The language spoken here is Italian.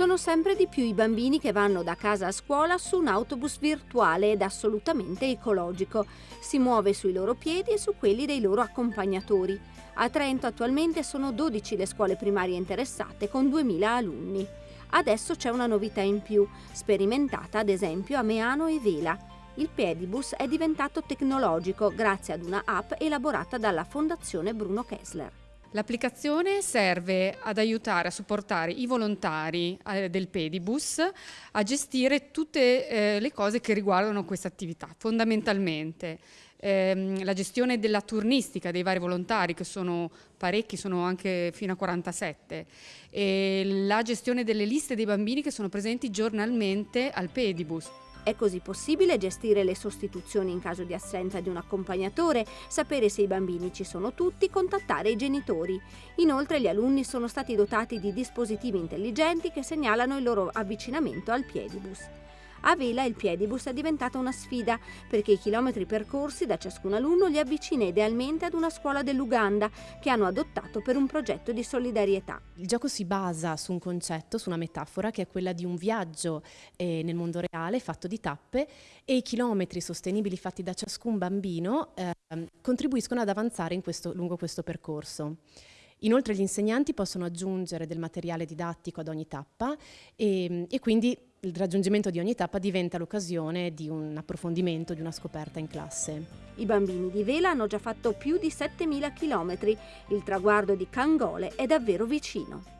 Sono sempre di più i bambini che vanno da casa a scuola su un autobus virtuale ed assolutamente ecologico. Si muove sui loro piedi e su quelli dei loro accompagnatori. A Trento attualmente sono 12 le scuole primarie interessate con 2000 alunni. Adesso c'è una novità in più, sperimentata ad esempio a Meano e Vela. Il Pedibus è diventato tecnologico grazie ad una app elaborata dalla Fondazione Bruno Kessler. L'applicazione serve ad aiutare, a supportare i volontari eh, del Pedibus a gestire tutte eh, le cose che riguardano questa attività, fondamentalmente. Ehm, la gestione della turnistica dei vari volontari, che sono parecchi, sono anche fino a 47, e la gestione delle liste dei bambini che sono presenti giornalmente al Pedibus. È così possibile gestire le sostituzioni in caso di assenza di un accompagnatore, sapere se i bambini ci sono tutti, contattare i genitori. Inoltre gli alunni sono stati dotati di dispositivi intelligenti che segnalano il loro avvicinamento al piedibus. A Vela il piedibus è diventata una sfida perché i chilometri percorsi da ciascun alunno li avvicina idealmente ad una scuola dell'Uganda che hanno adottato per un progetto di solidarietà. Il gioco si basa su un concetto, su una metafora che è quella di un viaggio eh, nel mondo reale fatto di tappe e i chilometri sostenibili fatti da ciascun bambino eh, contribuiscono ad avanzare questo, lungo questo percorso. Inoltre gli insegnanti possono aggiungere del materiale didattico ad ogni tappa e, e quindi il raggiungimento di ogni tappa diventa l'occasione di un approfondimento, di una scoperta in classe. I bambini di Vela hanno già fatto più di 7.000 km. Il traguardo di Cangole è davvero vicino.